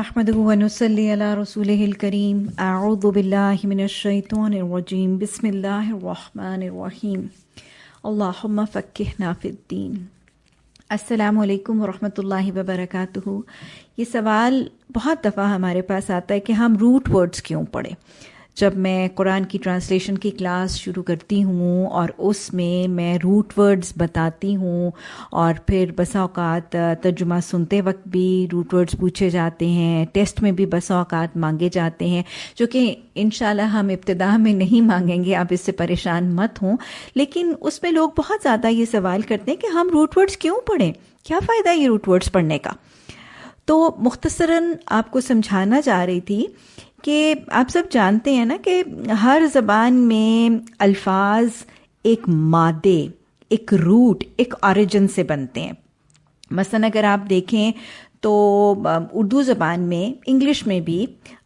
नहमदनसली रसूल करीम आउज़बिल्लिमिनशैतरजीम बसमीम अल्लाहुम्मा फ़क्किहना फ़िद्दीन अस्सलाम वालेकुम वरहमतुल्लाहि वबरकातुहू ये सवाल बहुत दफ़ा हमारे पास आता है कि हम रूट वर्ड्स क्यों पढ़ें जब मैं कुरान की ट्रांसलेशन की क्लास शुरू करती हूँ और उसमें मैं रूट वर्ड्स बताती हूँ और फिर बसा अवकात तर्जुमा सुनते वक्त भी रूट वर्ड्स पूछे जाते हैं टेस्ट में भी बसा अवकात मांगे जाते हैं, जो कि इन हम इब्तदा में नहीं मांगेंगे, आप इससे परेशान मत हों। लेकिन उसमें लोग बहुत ज़्यादा ये सवाल करते हैं कि हम रूट वर्ड्स क्यों पढ़ें? क्या फ़ायदा ये रूट वर्ड्स पढ़ने का? तो मुख्तसरन आपको समझाना चाह रही थी कि आप सब जानते हैं ना कि हर ज़बान में अल्फाज एक मादे, एक रूट, एक ओरिजिन से बनते हैं। मसलन अगर आप देखें तो उर्दू ज़बान में, इंग्लिश में भी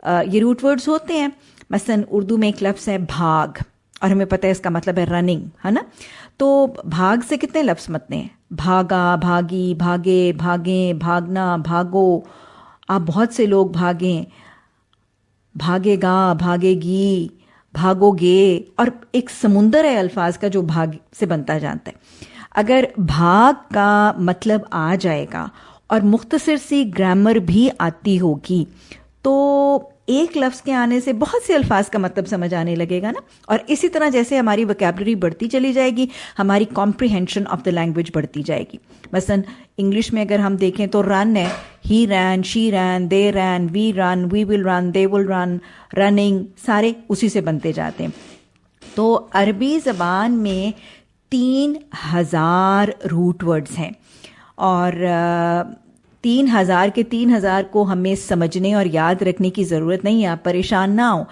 ये रूट वर्ड्स होते हैं। मसलन उर्दू में एक लफ्ज़ है भाग, और हमें पता है इसका मतलब है रनिंग है ना? तो भाग से कितने लफ्ज़ मतने हैं? भागा, भागी, भागे भागे, भागना, भागो। आप बहुत से लोग भागें भागेगा, भागेगी, भागोगे और एक समुंदर है अल्फाज का जो भाग से बनता जानता है। अगर भाग का मतलब आ जाएगा और मुख्तसर सी ग्रामर भी आती होगी तो एक लफ्ज़ के आने से बहुत से अल्फाज का मतलब समझ आने लगेगा ना? और इसी तरह जैसे हमारी वोकेबलरी बढ़ती चली जाएगी, हमारी कॉम्प्रिहेंशन ऑफ़ द लैंग्वेज बढ़ती जाएगी। मसन इंग्लिश में अगर हम देखें तो रन है। He ran she ran they ran we run we will run they will run running सारे उसी से बनते जाते हैं। तो अरबी ज़बान में तीन हज़ार रूट वर्ड्स हैं। और तीन हज़ार के तीन हज़ार को हमें समझने और याद रखने की ज़रूरत नहीं है, आप परेशान ना हो।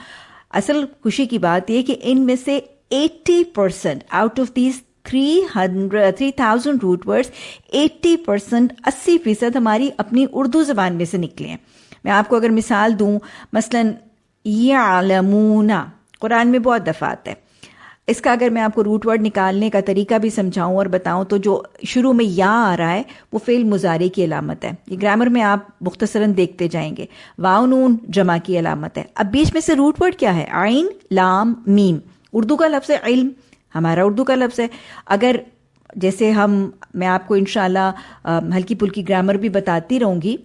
असल खुशी की बात यह कि इनमें से 80 percent out of these three hundred three thousand root words eighty percent अस्सी फ़ीसद हमारी अपनी उर्दू ज़बान में से निकले हैं। मैं आपको अगर मिसाल दूँ, मसलन यालमूना, कुरान में बहुत दफ़ा आता है। इसका अगर मैं आपको रूट वर्ड निकालने का तरीका भी समझाऊं और बताऊँ तो जो शुरू में या आ रहा है, वो फेल मुजारे की अलामत है। ये ग्रामर में आप मुख्तसरन देखते जाएँगे। वाउनून जमा की अलामत है। अब बीच में से रूट वर्ड क्या है? आइन, लाम, मीम। उर्दू का लफ्ज़ है इल्म। हमारा उर्दू का लफ्ज़ है। अगर जैसे हम, मैं आपको इनशाला हल्की पुल्की ग्रामर भी बताती रहूँगी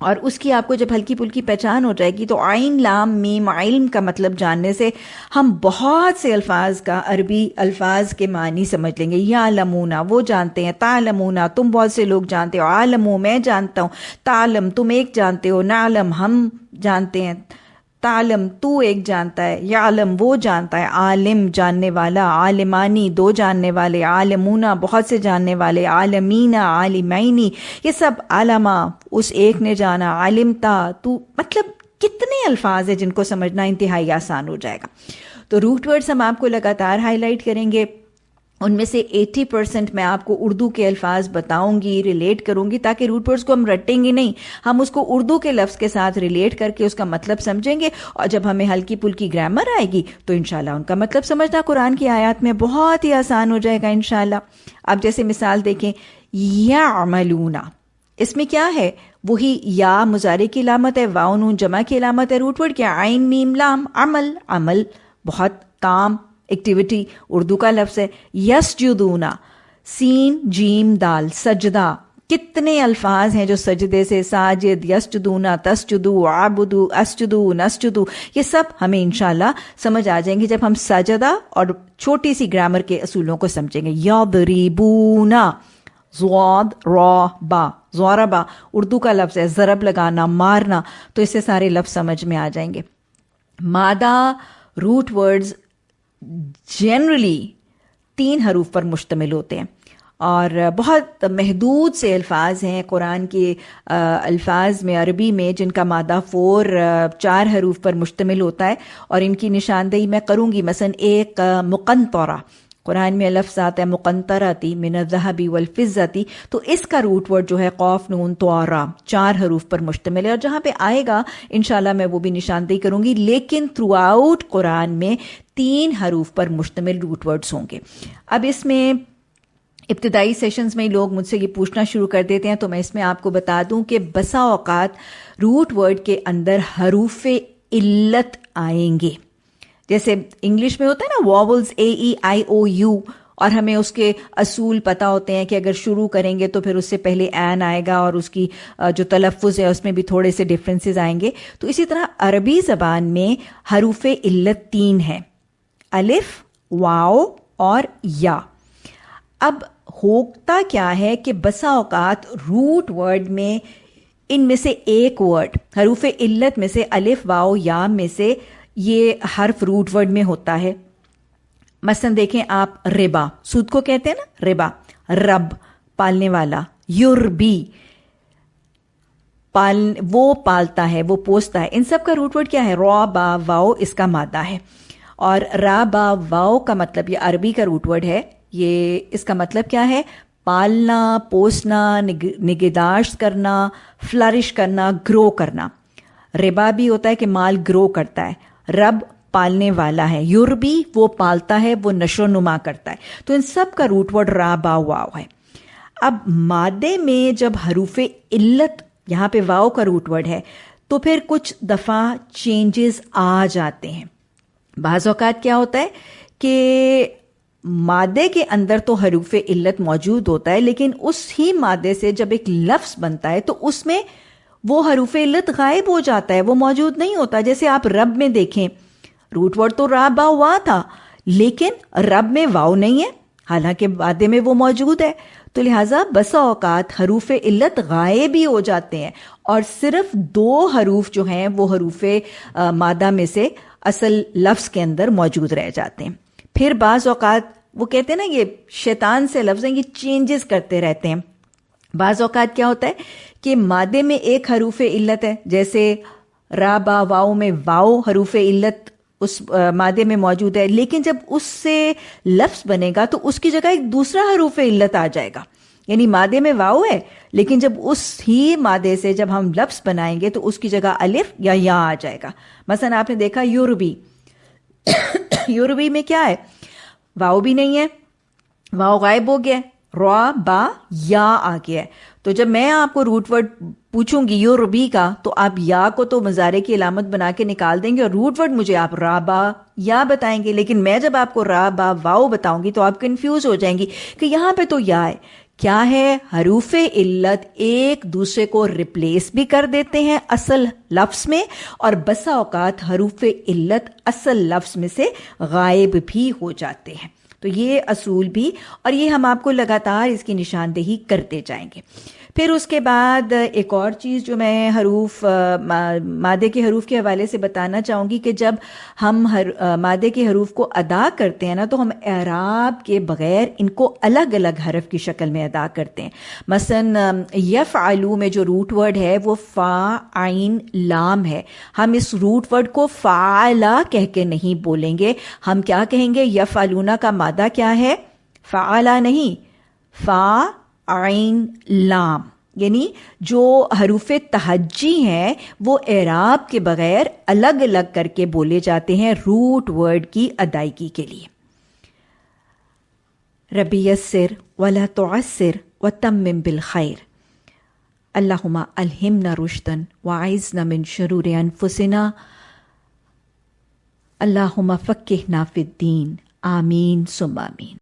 और उसकी आपको जब हल्की पुल्की पहचान हो जाएगी तो आइन लाम मीम आइल का मतलब जानने से हम बहुत से अल्फाज का अरबी अल्फाज के मानी समझ लेंगे। या लमूना, वो जानते हैं तालमूना तुम बहुत से लोग जानते हो आलमू मैं जानता हूँ तालम तुम एक जानते हो नालम हम जानते हैं। तालम, तू एक जानता है, या आलम वो जानता है, आलिम जानने वाला, आलिमानी दो जानने वाले, आलमूना बहुत से जानने वाले, आलमीना, आलिमैनी, ये सब आलमा, उस एक ने जाना आलिमता तू मतलब कितने अल्फाज है जिनको समझना इंतहाई आसान हो जाएगा। तो रूट वर्ड्स हम आपको लगातार हाईलाइट करेंगे। उनमें से 80 परसेंट मैं आपको उर्दू के अल्फाज बताऊँगी रिलेट करूँगी, ताकि रूट वर्ड्स को हम रटेंगे नहीं। हम उसको उर्दू के लफ्ज़ के साथ रिलेट करके उसका मतलब समझेंगे, और जब हमें हल्की पुल्की ग्रामर आएगी तो इनशाला उनका मतलब समझना कुरान की आयात में बहुत ही आसान हो जाएगा इनशाला आप जैसे मिसाल देखें या अमलूना इसमें क्या है? वही या मुजारे की अलामत है वाउन जमा की अलामत है रूटवर्ड क्या? आइन मीम, लाम, अमल। अमल बहुत काम एक्टिविटी उर्दू का लफ्ज़ है यस जुदूना सीन, जीम, दाल, सजदा। कितने अल्फाज हैं जो सजदे से, साजिद, यसजुदूना, तस्जुदू, आबुदू, असजुदू, नसजुदू, ये सब हमें इनशाला समझ आ जाएँगे जब हम सजदा और छोटी सी ग्रामर के असूलों को समझेंगे। यदरीबूना, ज़्वाद, रॉ, बा ज़ौरबा उर्दू का लफ्ज़ है, ज़रब लगाना, मारना तो इससे सारे लफ्ज़ समझ में आ जाएँगे। मादा, रूट वर्ड्स जनरली तीन हरूफ पर मुश्तमिल होते हैं। और बहुत महदूद से अल्फाज हैं कुरान के अल्फाज में, अरबी में, जिनका मादा फ़ोर चार हरूफ पर मुश्तमिल होता है। और इनकी निशानदेही मैं करूँगी मसन एक मुकनतौरा कुरान में लफ्ज़ आता है मुकंतराती मिनजहबी वलफ़िज़ती तो इसका रूट वर्ड जो है कौफ, नून तोरा चार हरूफ पर मुश्तमिल है। और जहाँ पे आएगा इनशाला मैं वो भी निशानदेही करूँगी। लेकिन थ्रू आउट कुरान में तीन हरूफ पर मुश्तमिल रूट वर्ड्स होंगे। अब इसमें इब्तदाई सेशंस में लोग मुझसे ये पूछना शुरू कर देते हैं तो मैं इसमें आपको बता दूँ कि बसा औकात रूट वर्ड के अंदर हरूफ इल्लत आएँगे। जैसे इंग्लिश में होता है ना vowels A E I O you और हमें उसके असूल पता होते हैं कि अगर शुरू करेंगे तो फिर उससे पहले एन आएगा और उसकी जो तलफ़ है उसमें भी थोड़े से डिफरेंसेस आएँगे। तो इसी तरह अरबी ज़बान में हरूफ इल्लत तीन है। अलिफ, वाओ और या। अब होता क्या है कि बसा अवकात रूट वर्ड में इनमें से एक वर्ड, हरूफ इल्लत में से अलिफ, वाओ, या में से ये हर्फ रूट वर्ड में होता है। मसन देखें आप रिबा, सूद को कहते हैं ना, रिबा, रब, पालने वाला, युरबी, पाल, वो पालता है, वो पोसता है। इन सब का रूट वर्ड क्या है? रॉ, बा, वाओ, इसका मादा है। और रा बा वाओ का मतलब ये अरबी का रूट वर्ड है। ये इसका मतलब क्या है? पालना पोसना निग, निगेदाश्त करना फ्लरिश करना ग्रो करना। रिबा भी होता है कि माल ग्रो करता है। रब पालने वाला है। युरबी वो पालता है वो नशो नुमा करता है। तो इन सब का रूट वर्ड रा बा वाव है। अब मादे में जब हरूफ इल्लत यहाँ पे वाव का रूट वर्ड है तो फिर कुछ दफ़ा चेंजेस आ जाते हैं। बाज़ अवकात क्या होता है कि मादे के अंदर तो हरूफ इल्लत मौजूद होता है, लेकिन उस ही मादे से जब एक लफ्स बनता है तो उसमें वो हरूफ इल्लत गायब हो जाता है, वो मौजूद नहीं होता। जैसे आप रब में देखें, रूट वर्ड तो राबा हुआ था, लेकिन रब में वाव नहीं है। हालाँकि मादे में वो मौजूद है। तो लिहाजा बसा औकात हरूफ इल्लत गायब ही हो जाते हैं, और सिर्फ़ दो हरूफ जो हैं, वो हरूफ मादा में से असल लफ्ज़ के अंदर मौजूद रह जाते हैं। फिर बाज़ अवकात वो कहते हैं ना, ये शैतान से लफ्ज़ हैं ये चेंजेस करते रहते हैं। बाज़ अवकात क्या होता है? कि मादे में एक हरूफ इल्लत है, जैसे रा, बा, वाओ में वाओ हरूफ इल्लत उस मादे में मौजूद है। लेकिन जब उससे लफ्ज़ बनेगा तो उसकी जगह एक दूसरा हरूफ इल्लत आ जाएगा। यानी मादे में वाओ है, लेकिन जब उस ही मादे से जब हम लफ्स बनाएँगे तो उसकी जगह अलिफ या या आ जाएगा। मसन आपने देखा यूरबी। यूरबी में क्या है? वाओ भी नहीं है, वाओ गायब हो गया, रॉ, बा, या आ गया है। तो जब मैं आपको रूट वर्ड पूछूँगी यो रुबी का तो आप या को तो मजारे की अलामत बना के निकाल देंगे और रूट वर्ड मुझे आप रा, बा, या बताएँगे। लेकिन मैं जब आपको रा, बा, वाओ बताऊँगी तो आप कंफ्यूज हो जाएँगी कि यहाँ पे तो या है। क्या है? हरूफ इल्लत एक दूसरे को रिप्लेस भी कर देते हैं असल लफ्स में, और बसा अवकात हरूफ इल्लत असल लफ्स में से गायब भी हो जाते हैं। तो ये असूल भी, और ये हम आपको लगातार इसकी निशानदेही करते जाएँगे। फिर उसके बाद एक और चीज़ जो मैं हरूफ मादे के हरूफ के हवाले से बताना चाहूँगी कि जब हम हर मादे के हरूफ को अदा करते हैं ना तो हम एराब के बगैर इनको अलग अलग हरफ की शक्ल में अदा करते हैं। मसन यफ आलू में जो रूट वर्ड है, वो फ़ा, आइन, लाम है। हम इस रूट वर्ड को फ़ाला कह के नहीं बोलेंगे। हम क्या कहेंगे? यफ आलूना का मादा क्या है? फ़ाला नहीं। फ़ा आइन लाम, यानी जो हरूफ तहजी हैं, वो एराब के बगैर अलग अलग करके बोले जाते हैं रूट वर्ड की अदायगी के लिए। रबी सिर वला तोसर व तमिम बिल खैर। अल्लाहुमा अलहिमना रुश्तन व वाइजना मिन शरूर अनफुसिना। अल्लाहुमा फ़क्किहना फिद्दीन। आमीन सुम आमीन।